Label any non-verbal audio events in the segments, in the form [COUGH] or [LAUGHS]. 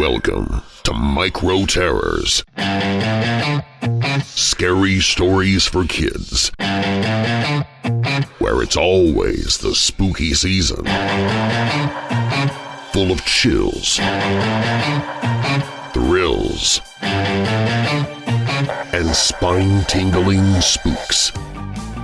Welcome to Micro Terrors. Scary stories for kids. Where it's always the spooky season. Full of chills, thrills, and spine-tingling spooks.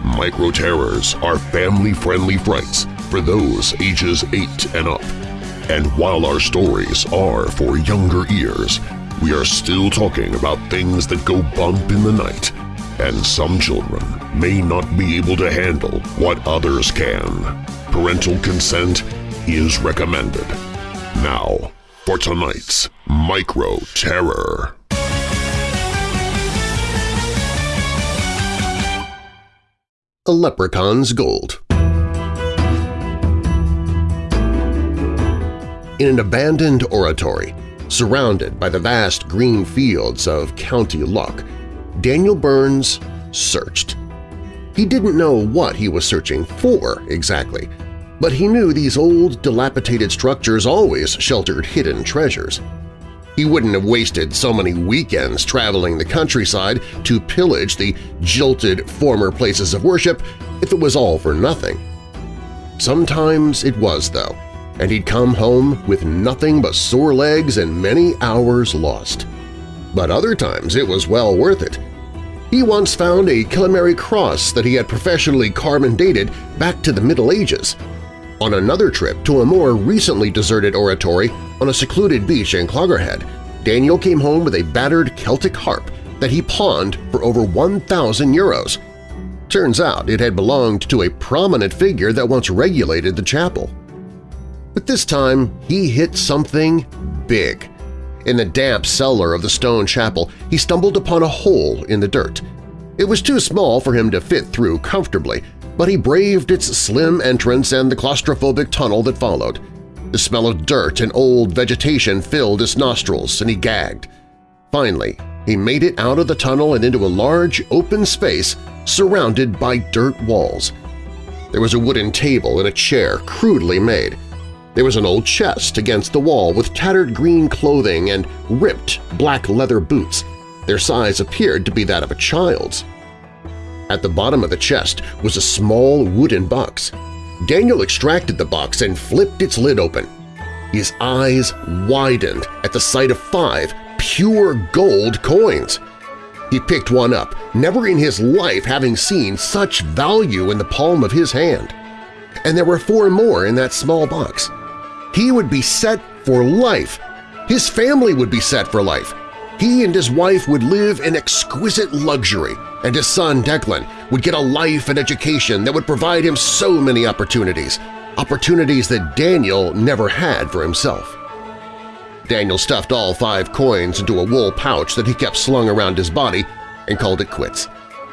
Micro Terrors are family-friendly frights for those ages 8 and up. And while our stories are for younger ears, we are still talking about things that go bump in the night, and some children may not be able to handle what others can. Parental consent is recommended. Now, for tonight's Micro Terror. A Leprechaun's Gold In an abandoned oratory, surrounded by the vast green fields of County Louth, Daniel Burns searched. He didn't know what he was searching for exactly, but he knew these old, dilapidated structures always sheltered hidden treasures. He wouldn't have wasted so many weekends traveling the countryside to pillage the jilted former places of worship if it was all for nothing. Sometimes it was, though, and he'd come home with nothing but sore legs and many hours lost. But other times it was well worth it. He once found a Killamery cross that he had professionally carbon dated back to the Middle Ages. On another trip to a more recently deserted oratory on a secluded beach in Clogherhead, Daniel came home with a battered Celtic harp that he pawned for over 1,000 euros. Turns out it had belonged to a prominent figure that once regulated the chapel. But this time he hit something big. In the damp cellar of the stone chapel, he stumbled upon a hole in the dirt. It was too small for him to fit through comfortably, but he braved its slim entrance and the claustrophobic tunnel that followed. The smell of dirt and old vegetation filled his nostrils, and he gagged. Finally, he made it out of the tunnel and into a large, open space surrounded by dirt walls. There was a wooden table and a chair crudely made. There was an old chest against the wall with tattered green clothing and ripped black leather boots. Their size appeared to be that of a child's. At the bottom of the chest was a small wooden box. Daniel extracted the box and flipped its lid open. His eyes widened at the sight of five pure gold coins. He picked one up, never in his life having seen such value in the palm of his hand. And there were four more in that small box. He would be set for life. His family would be set for life. He and his wife would live in exquisite luxury, and his son Declan would get a life and education that would provide him so many opportunities, opportunities that Daniel never had for himself. Daniel stuffed all five coins into a wool pouch that he kept slung around his body and called it quits.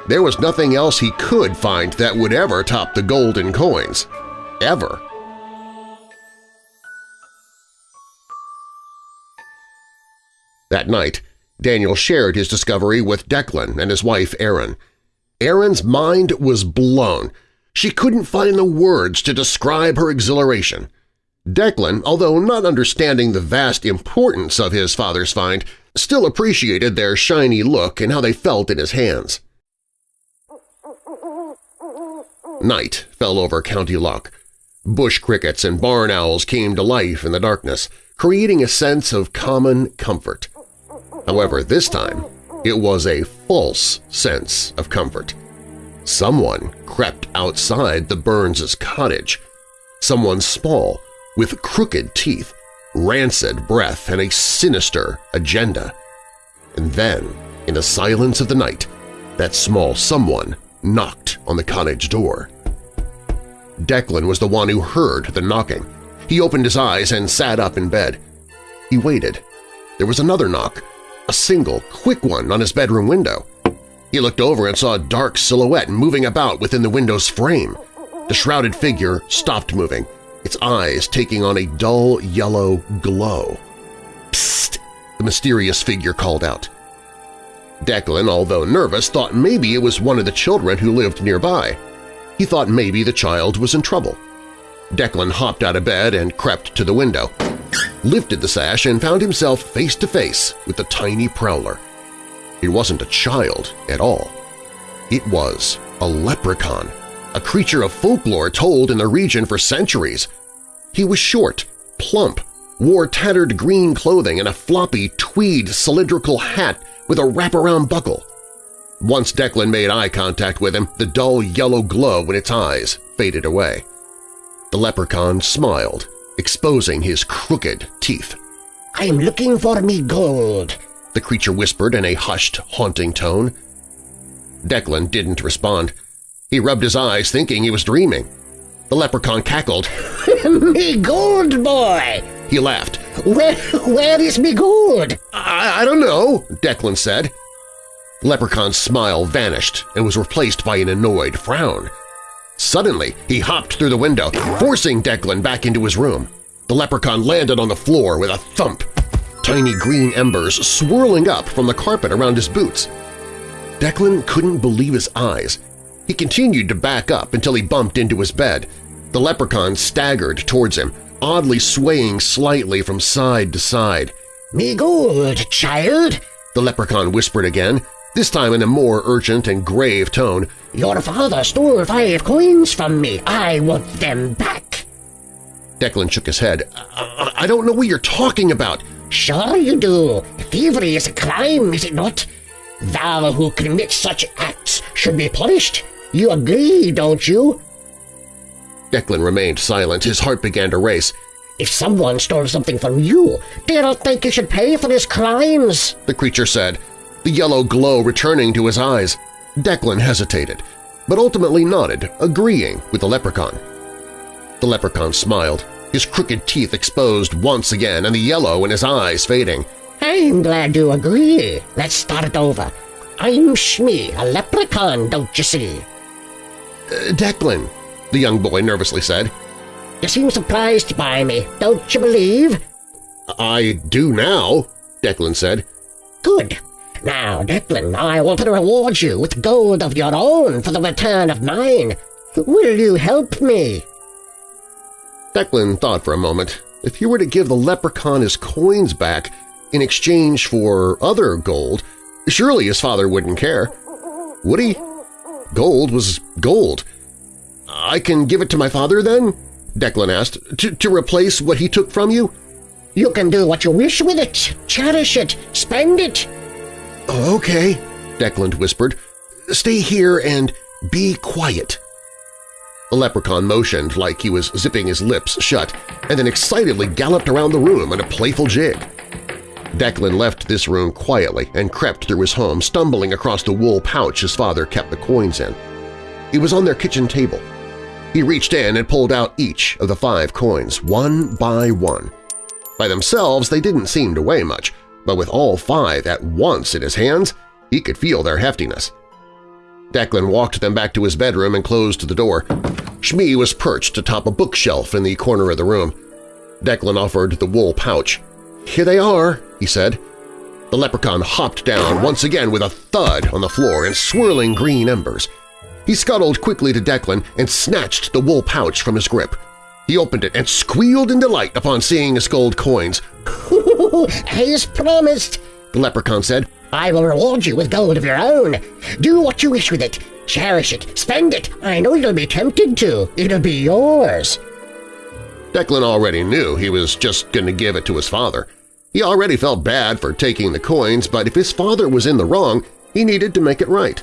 There was nothing else he could find that would ever top the golden coins. Ever. That night, Daniel shared his discovery with Declan and his wife Erin. Erin's mind was blown. She couldn't find the words to describe her exhilaration. Declan, although not understanding the vast importance of his father's find, still appreciated their shiny look and how they felt in his hands. Night fell over County Louth. Bush crickets and barn owls came to life in the darkness, creating a sense of common comfort. However, this time it was a false sense of comfort. Someone crept outside the Burns' cottage. Someone small, with crooked teeth, rancid breath, and a sinister agenda. And then, in the silence of the night, that small someone knocked on the cottage door. Declan was the one who heard the knocking. He opened his eyes and sat up in bed. He waited. There was another knock, a single, quick one on his bedroom window. He looked over and saw a dark silhouette moving about within the window's frame. The shrouded figure stopped moving, its eyes taking on a dull yellow glow. Psst! the mysterious figure called out. Declan, although nervous, thought maybe it was one of the children who lived nearby. He thought maybe the child was in trouble. Declan hopped out of bed and crept to the window. Lifted the sash and found himself face to face with the tiny prowler. It wasn't a child at all. It was a leprechaun, a creature of folklore told in the region for centuries. He was short, plump, wore tattered green clothing and a floppy tweed cylindrical hat with a wraparound buckle. Once Declan made eye contact with him, the dull yellow glow in its eyes faded away. The leprechaun smiled, exposing his crooked teeth. I'm looking for me gold, the creature whispered in a hushed, haunting tone. Declan didn't respond. He rubbed his eyes, thinking he was dreaming. The leprechaun cackled. [LAUGHS] me gold, boy! He laughed. Where, where is me gold? I, I don't know, Declan said. Leprechaun's smile vanished and was replaced by an annoyed frown. Suddenly, he hopped through the window, forcing Declan back into his room. The leprechaun landed on the floor with a thump, tiny green embers swirling up from the carpet around his boots. Declan couldn't believe his eyes. He continued to back up until he bumped into his bed. The leprechaun staggered towards him, oddly swaying slightly from side to side. "'Me gold, child!' the leprechaun whispered again, this time in a more urgent and grave tone. Your father stole five coins from me. I want them back. Declan shook his head. I, I don't know what you're talking about. Sure you do. Thievery is a crime, is it not? Thou who commits such acts should be punished. You agree, don't you? Declan remained silent. His heart began to race. If someone stole something from you, do you not think you should pay for his crimes? The creature said, the yellow glow returning to his eyes. Declan hesitated, but ultimately nodded, agreeing with the leprechaun. The leprechaun smiled, his crooked teeth exposed once again and the yellow in his eyes fading. I'm glad you agree. Let's start it over. I'm Shmee, a leprechaun, don't you see? Uh, Declan, the young boy nervously said. You seem surprised by me, don't you believe? I do now, Declan said. Good. Now, Declan, I want to reward you with gold of your own for the return of mine. Will you help me? Declan thought for a moment. If he were to give the leprechaun his coins back in exchange for other gold, surely his father wouldn't care. Would he? Gold was gold. I can give it to my father, then? Declan asked. To, to replace what he took from you? You can do what you wish with it. Cherish it. Spend it. Oh, okay, Declan whispered. Stay here and be quiet. The leprechaun motioned like he was zipping his lips shut and then excitedly galloped around the room in a playful jig. Declan left this room quietly and crept through his home, stumbling across the wool pouch his father kept the coins in. It was on their kitchen table. He reached in and pulled out each of the five coins, one by one. By themselves, they didn't seem to weigh much, but with all five at once in his hands, he could feel their heftiness. Declan walked them back to his bedroom and closed the door. Shmee was perched atop a bookshelf in the corner of the room. Declan offered the wool pouch. "'Here they are,' he said. The leprechaun hopped down once again with a thud on the floor and swirling green embers. He scuttled quickly to Declan and snatched the wool pouch from his grip. He opened it and squealed in delight upon seeing his gold coins. [LAUGHS] As promised, the leprechaun said, I will reward you with gold of your own. Do what you wish with it. Cherish it. Spend it. I know you'll be tempted to. It'll be yours. Declan already knew he was just going to give it to his father. He already felt bad for taking the coins, but if his father was in the wrong, he needed to make it right.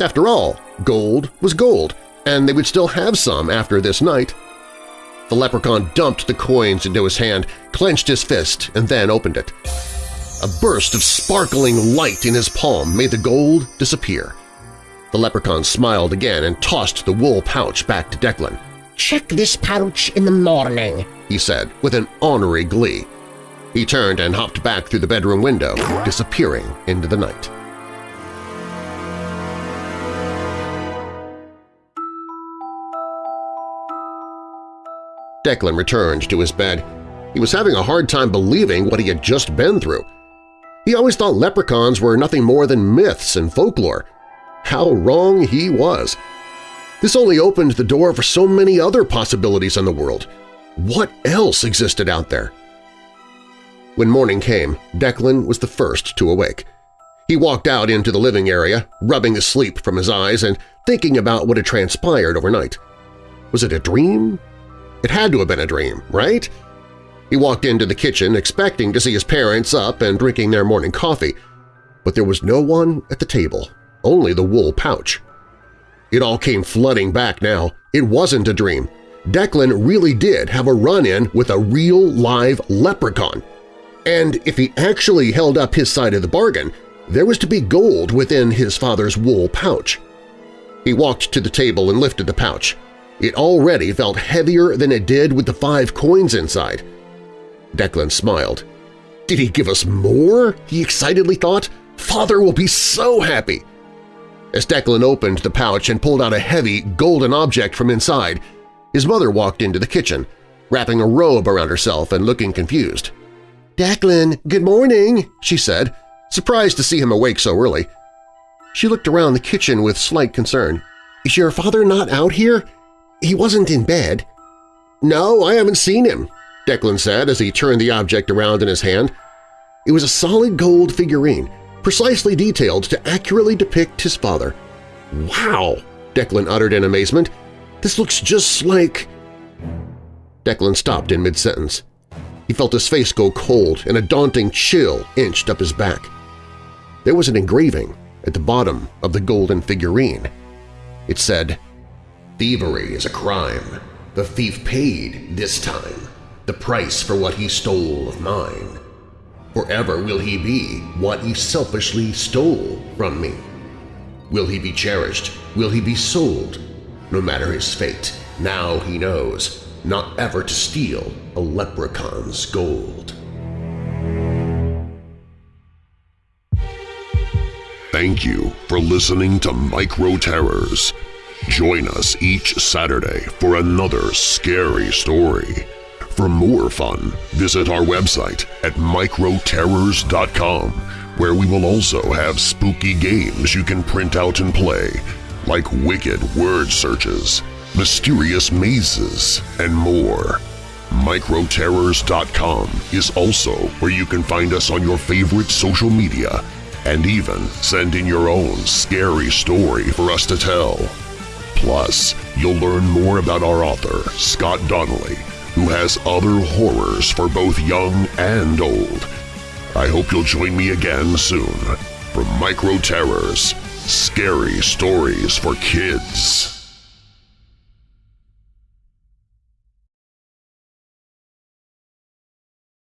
After all, gold was gold, and they would still have some after this night. The leprechaun dumped the coins into his hand, clenched his fist, and then opened it. A burst of sparkling light in his palm made the gold disappear. The leprechaun smiled again and tossed the wool pouch back to Declan. "'Check this pouch in the morning,' he said with an ornery glee. He turned and hopped back through the bedroom window, disappearing into the night. Declan returned to his bed. He was having a hard time believing what he had just been through. He always thought leprechauns were nothing more than myths and folklore. How wrong he was! This only opened the door for so many other possibilities in the world. What else existed out there? When morning came, Declan was the first to awake. He walked out into the living area, rubbing the sleep from his eyes and thinking about what had transpired overnight. Was it a dream? It had to have been a dream, right? He walked into the kitchen expecting to see his parents up and drinking their morning coffee, but there was no one at the table, only the wool pouch. It all came flooding back now. It wasn't a dream. Declan really did have a run-in with a real live leprechaun. And if he actually held up his side of the bargain, there was to be gold within his father's wool pouch. He walked to the table and lifted the pouch. It already felt heavier than it did with the five coins inside. Declan smiled. Did he give us more? he excitedly thought. Father will be so happy! As Declan opened the pouch and pulled out a heavy, golden object from inside, his mother walked into the kitchen, wrapping a robe around herself and looking confused. "'Declan, good morning,' she said, surprised to see him awake so early. She looked around the kitchen with slight concern. "'Is your father not out here? He wasn't in bed.' "'No, I haven't seen him,' Declan said as he turned the object around in his hand. It was a solid gold figurine, precisely detailed to accurately depict his father. "'Wow!' Declan uttered in amazement. "'This looks just like…' Declan stopped in mid-sentence. He felt his face go cold and a daunting chill inched up his back. There was an engraving at the bottom of the golden figurine. It said, Thievery is a crime. The thief paid this time the price for what he stole of mine. Forever will he be what he selfishly stole from me. Will he be cherished? Will he be sold? No matter his fate, now he knows not ever to steal a leprechaun's gold. Thank you for listening to Micro Terrors. Join us each Saturday for another scary story. For more fun, visit our website at microterrors.com, where we will also have spooky games you can print out and play, like wicked word searches, mysterious mazes, and more. Microterrors.com is also where you can find us on your favorite social media and even send in your own scary story for us to tell. Plus, you'll learn more about our author, Scott Donnelly, who has other horrors for both young and old. I hope you'll join me again soon for Micro Terrors, Scary Stories for Kids.